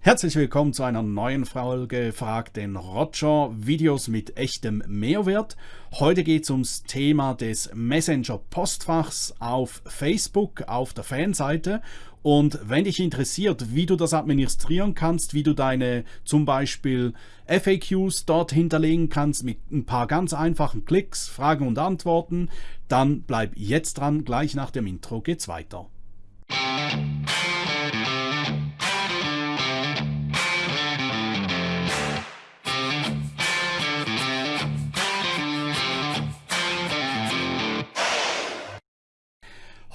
Herzlich willkommen zu einer neuen Folge Frag den Roger, Videos mit echtem Mehrwert. Heute geht es ums Thema des Messenger-Postfachs auf Facebook, auf der Fanseite. Und wenn dich interessiert, wie du das administrieren kannst, wie du deine zum Beispiel FAQs dort hinterlegen kannst mit ein paar ganz einfachen Klicks, Fragen und Antworten, dann bleib jetzt dran, gleich nach dem Intro geht's weiter.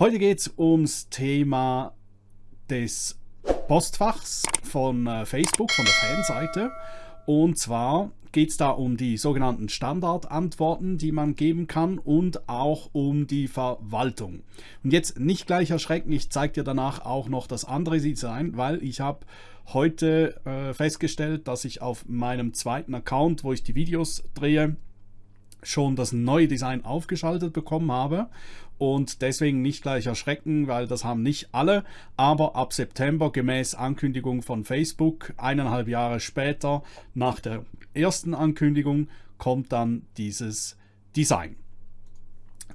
Heute geht es ums Thema des Postfachs von äh, Facebook, von der Fanseite. Und zwar geht es da um die sogenannten Standardantworten, die man geben kann und auch um die Verwaltung. Und jetzt nicht gleich erschrecken, ich zeige dir danach auch noch das andere Design, weil ich habe heute äh, festgestellt, dass ich auf meinem zweiten Account, wo ich die Videos drehe, schon das neue Design aufgeschaltet bekommen habe und deswegen nicht gleich erschrecken, weil das haben nicht alle, aber ab September gemäß Ankündigung von Facebook, eineinhalb Jahre später nach der ersten Ankündigung, kommt dann dieses Design.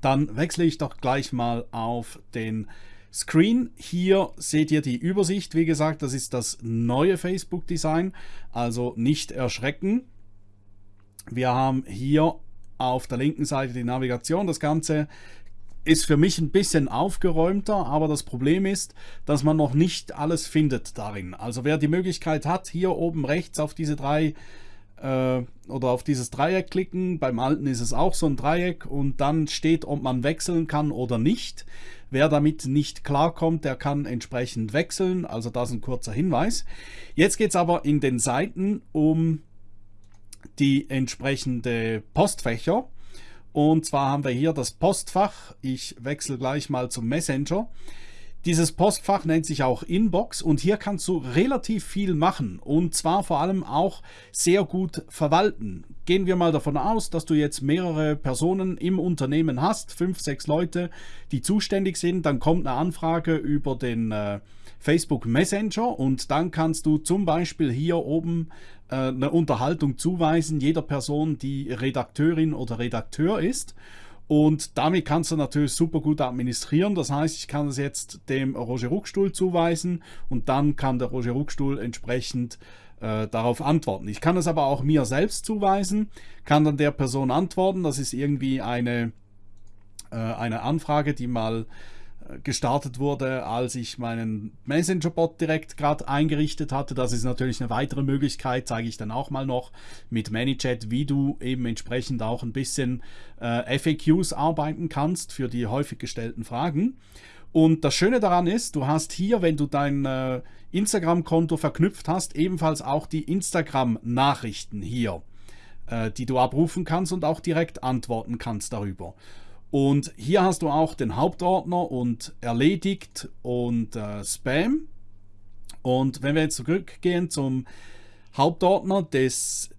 Dann wechsle ich doch gleich mal auf den Screen. Hier seht ihr die Übersicht. Wie gesagt, das ist das neue Facebook-Design, also nicht erschrecken. Wir haben hier auf der linken Seite die Navigation. Das Ganze ist für mich ein bisschen aufgeräumter, aber das Problem ist, dass man noch nicht alles findet darin. Also wer die Möglichkeit hat, hier oben rechts auf diese drei äh, oder auf dieses Dreieck klicken, beim alten ist es auch so ein Dreieck und dann steht, ob man wechseln kann oder nicht. Wer damit nicht klarkommt, der kann entsprechend wechseln, also das ist ein kurzer Hinweis. Jetzt geht es aber in den Seiten um die entsprechende Postfächer. Und zwar haben wir hier das Postfach. Ich wechsle gleich mal zum Messenger. Dieses Postfach nennt sich auch Inbox und hier kannst du relativ viel machen und zwar vor allem auch sehr gut verwalten. Gehen wir mal davon aus, dass du jetzt mehrere Personen im Unternehmen hast, fünf, sechs Leute, die zuständig sind, dann kommt eine Anfrage über den äh, Facebook Messenger und dann kannst du zum Beispiel hier oben äh, eine Unterhaltung zuweisen, jeder Person, die Redakteurin oder Redakteur ist. Und damit kannst du natürlich super gut administrieren. Das heißt, ich kann es jetzt dem Roger Ruckstuhl zuweisen und dann kann der Roger Ruckstuhl entsprechend äh, darauf antworten. Ich kann es aber auch mir selbst zuweisen, kann dann der Person antworten. Das ist irgendwie eine, äh, eine Anfrage, die mal gestartet wurde, als ich meinen Messenger-Bot direkt gerade eingerichtet hatte. Das ist natürlich eine weitere Möglichkeit, zeige ich dann auch mal noch mit ManyChat, wie du eben entsprechend auch ein bisschen äh, FAQs arbeiten kannst für die häufig gestellten Fragen. Und das Schöne daran ist, du hast hier, wenn du dein äh, Instagram-Konto verknüpft hast, ebenfalls auch die Instagram-Nachrichten hier, äh, die du abrufen kannst und auch direkt antworten kannst darüber. Und hier hast du auch den Hauptordner und erledigt und äh, Spam. Und wenn wir jetzt zurückgehen zum Hauptordner des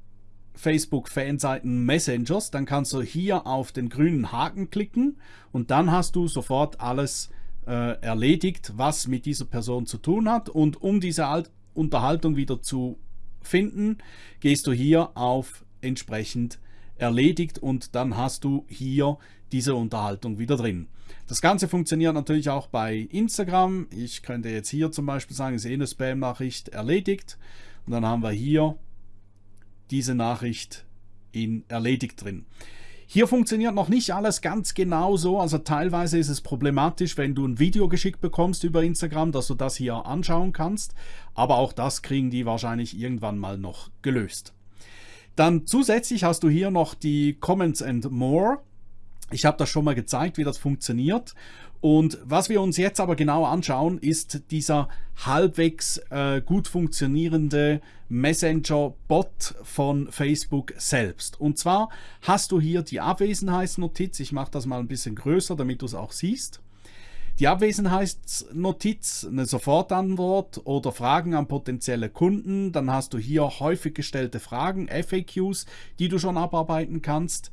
Facebook Fanseiten Messengers, dann kannst du hier auf den grünen Haken klicken und dann hast du sofort alles äh, erledigt, was mit dieser Person zu tun hat. Und um diese Alt Unterhaltung wieder zu finden, gehst du hier auf entsprechend erledigt und dann hast du hier diese Unterhaltung wieder drin. Das Ganze funktioniert natürlich auch bei Instagram. Ich könnte jetzt hier zum Beispiel sagen, ich sehe eine Spam-Nachricht erledigt und dann haben wir hier diese Nachricht in erledigt drin. Hier funktioniert noch nicht alles ganz genau so, also teilweise ist es problematisch, wenn du ein Video geschickt bekommst über Instagram, dass du das hier anschauen kannst, aber auch das kriegen die wahrscheinlich irgendwann mal noch gelöst. Dann zusätzlich hast du hier noch die Comments and More. Ich habe das schon mal gezeigt, wie das funktioniert. Und was wir uns jetzt aber genau anschauen, ist dieser halbwegs äh, gut funktionierende Messenger-Bot von Facebook selbst. Und zwar hast du hier die Abwesenheitsnotiz. Ich mache das mal ein bisschen größer, damit du es auch siehst. Die Abwesenheitsnotiz, eine Sofortantwort oder Fragen an potenzielle Kunden. Dann hast du hier häufig gestellte Fragen, FAQs, die du schon abarbeiten kannst.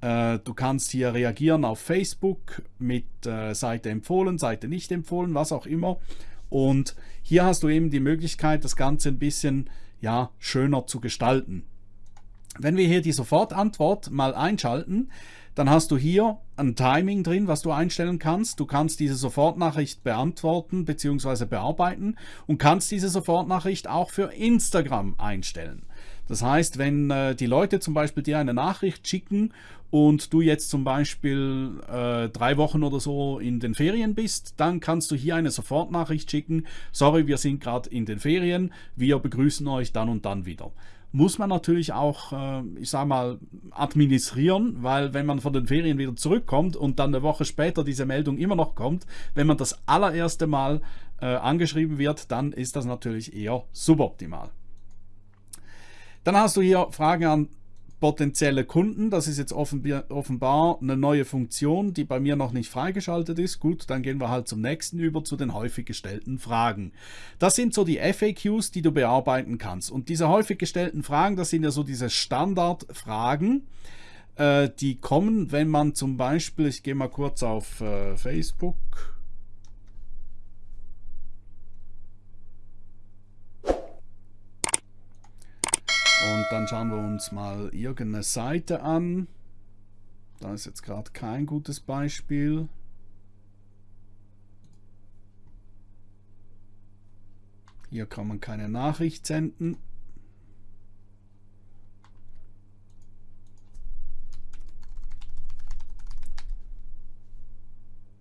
Äh, du kannst hier reagieren auf Facebook mit äh, Seite empfohlen, Seite nicht empfohlen, was auch immer. Und hier hast du eben die Möglichkeit, das Ganze ein bisschen ja, schöner zu gestalten. Wenn wir hier die Sofortantwort mal einschalten, dann hast du hier ein Timing drin, was du einstellen kannst. Du kannst diese Sofortnachricht beantworten bzw. bearbeiten und kannst diese Sofortnachricht auch für Instagram einstellen. Das heißt, wenn äh, die Leute zum Beispiel dir eine Nachricht schicken und du jetzt zum Beispiel äh, drei Wochen oder so in den Ferien bist, dann kannst du hier eine Sofortnachricht schicken. Sorry, wir sind gerade in den Ferien. Wir begrüßen euch dann und dann wieder muss man natürlich auch, äh, ich sag mal, administrieren, weil wenn man von den Ferien wieder zurückkommt und dann eine Woche später diese Meldung immer noch kommt, wenn man das allererste Mal äh, angeschrieben wird, dann ist das natürlich eher suboptimal. Dann hast du hier Fragen an potenzielle Kunden. Das ist jetzt offenbar eine neue Funktion, die bei mir noch nicht freigeschaltet ist. Gut, dann gehen wir halt zum nächsten über, zu den häufig gestellten Fragen. Das sind so die FAQs, die du bearbeiten kannst. Und diese häufig gestellten Fragen, das sind ja so diese Standardfragen, äh, die kommen, wenn man zum Beispiel, ich gehe mal kurz auf äh, Facebook, Und dann schauen wir uns mal irgendeine Seite an. Da ist jetzt gerade kein gutes Beispiel. Hier kann man keine Nachricht senden.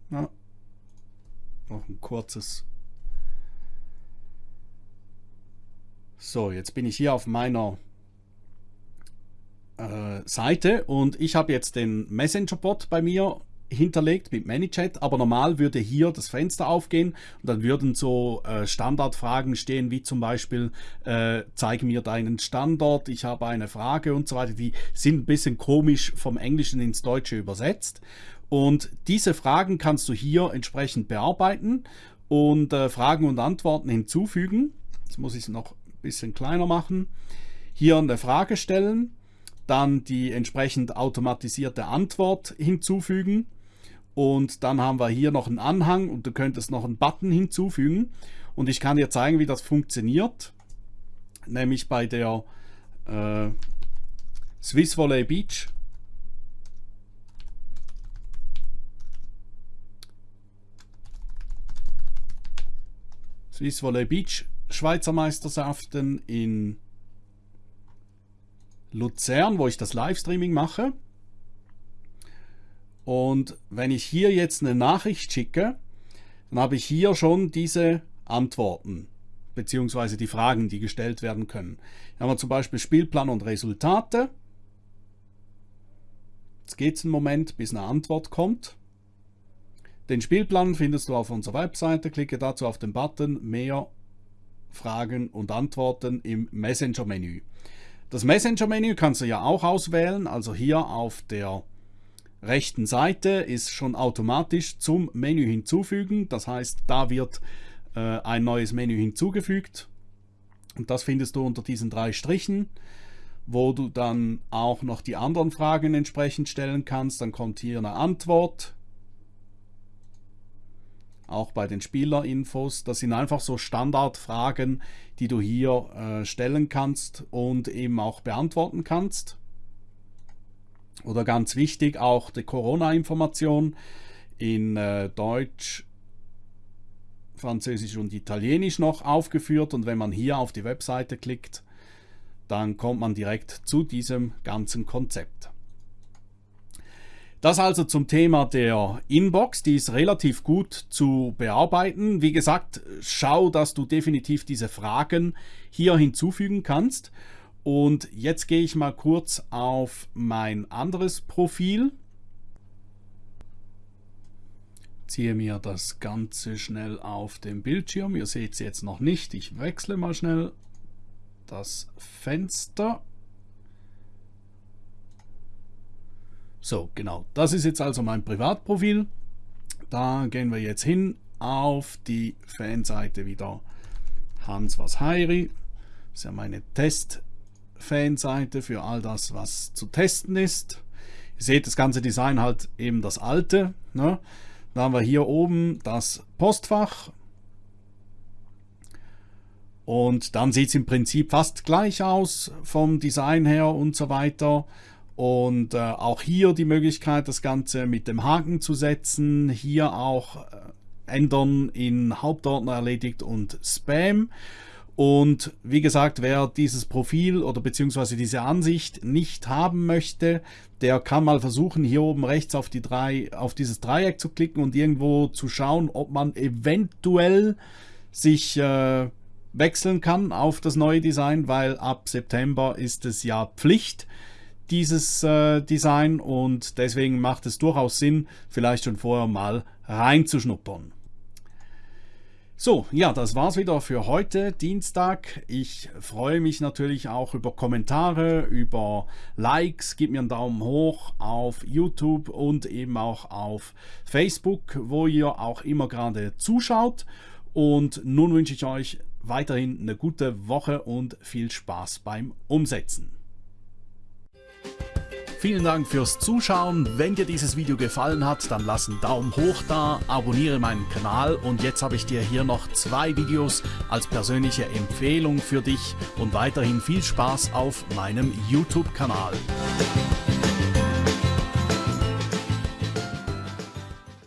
Ja. Noch ein kurzes. So, jetzt bin ich hier auf meiner äh, Seite und ich habe jetzt den Messenger-Bot bei mir hinterlegt mit ManyChat, aber normal würde hier das Fenster aufgehen und dann würden so äh, Standardfragen stehen, wie zum Beispiel äh, zeig mir deinen Standort, ich habe eine Frage und so weiter. Die sind ein bisschen komisch vom Englischen ins Deutsche übersetzt und diese Fragen kannst du hier entsprechend bearbeiten und äh, Fragen und Antworten hinzufügen. Jetzt muss ich es noch ein bisschen kleiner machen. Hier eine Frage stellen dann die entsprechend automatisierte Antwort hinzufügen. Und dann haben wir hier noch einen Anhang und du könntest noch einen Button hinzufügen. Und ich kann dir zeigen, wie das funktioniert, nämlich bei der äh, Swiss Volley Beach. Swiss Volley Beach Schweizer Meisterschaften in Luzern, wo ich das Livestreaming mache. Und wenn ich hier jetzt eine Nachricht schicke, dann habe ich hier schon diese Antworten beziehungsweise die Fragen, die gestellt werden können. Hier haben wir zum Beispiel Spielplan und Resultate. Jetzt geht es einen Moment, bis eine Antwort kommt. Den Spielplan findest du auf unserer Webseite. Klicke dazu auf den Button Mehr Fragen und Antworten im Messenger-Menü. Das Messenger-Menü kannst du ja auch auswählen, also hier auf der rechten Seite ist schon automatisch zum Menü hinzufügen. Das heißt, da wird äh, ein neues Menü hinzugefügt und das findest du unter diesen drei Strichen, wo du dann auch noch die anderen Fragen entsprechend stellen kannst. Dann kommt hier eine Antwort, auch bei den Spielerinfos. Das sind einfach so Standardfragen, die du hier äh, stellen kannst und eben auch beantworten kannst. Oder ganz wichtig, auch die Corona-Information in äh, Deutsch, Französisch und Italienisch noch aufgeführt. Und wenn man hier auf die Webseite klickt, dann kommt man direkt zu diesem ganzen Konzept. Das also zum Thema der Inbox, die ist relativ gut zu bearbeiten. Wie gesagt, schau, dass du definitiv diese Fragen hier hinzufügen kannst. Und jetzt gehe ich mal kurz auf mein anderes Profil. Ziehe mir das Ganze schnell auf den Bildschirm. Ihr seht es jetzt noch nicht. Ich wechsle mal schnell das Fenster. So, genau. Das ist jetzt also mein Privatprofil. Da gehen wir jetzt hin auf die Fanseite wieder Hans was Heiri. Das ist ja meine Test-Fanseite für all das, was zu testen ist. Ihr seht das ganze Design halt eben das alte. Ne? Da haben wir hier oben das Postfach. Und dann sieht es im Prinzip fast gleich aus vom Design her und so weiter. Und äh, auch hier die Möglichkeit, das Ganze mit dem Haken zu setzen. Hier auch äh, ändern in Hauptordner erledigt und Spam. Und wie gesagt, wer dieses Profil oder beziehungsweise diese Ansicht nicht haben möchte, der kann mal versuchen, hier oben rechts auf, die drei, auf dieses Dreieck zu klicken und irgendwo zu schauen, ob man eventuell sich äh, wechseln kann auf das neue Design, weil ab September ist es ja Pflicht, dieses äh, Design und deswegen macht es durchaus Sinn, vielleicht schon vorher mal reinzuschnuppern. So, ja, das war's wieder für heute, Dienstag. Ich freue mich natürlich auch über Kommentare, über Likes. Gib mir einen Daumen hoch auf YouTube und eben auch auf Facebook, wo ihr auch immer gerade zuschaut. Und nun wünsche ich euch weiterhin eine gute Woche und viel Spaß beim Umsetzen. Vielen Dank fürs Zuschauen. Wenn dir dieses Video gefallen hat, dann lass einen Daumen hoch da, abonniere meinen Kanal und jetzt habe ich dir hier noch zwei Videos als persönliche Empfehlung für dich und weiterhin viel Spaß auf meinem YouTube-Kanal.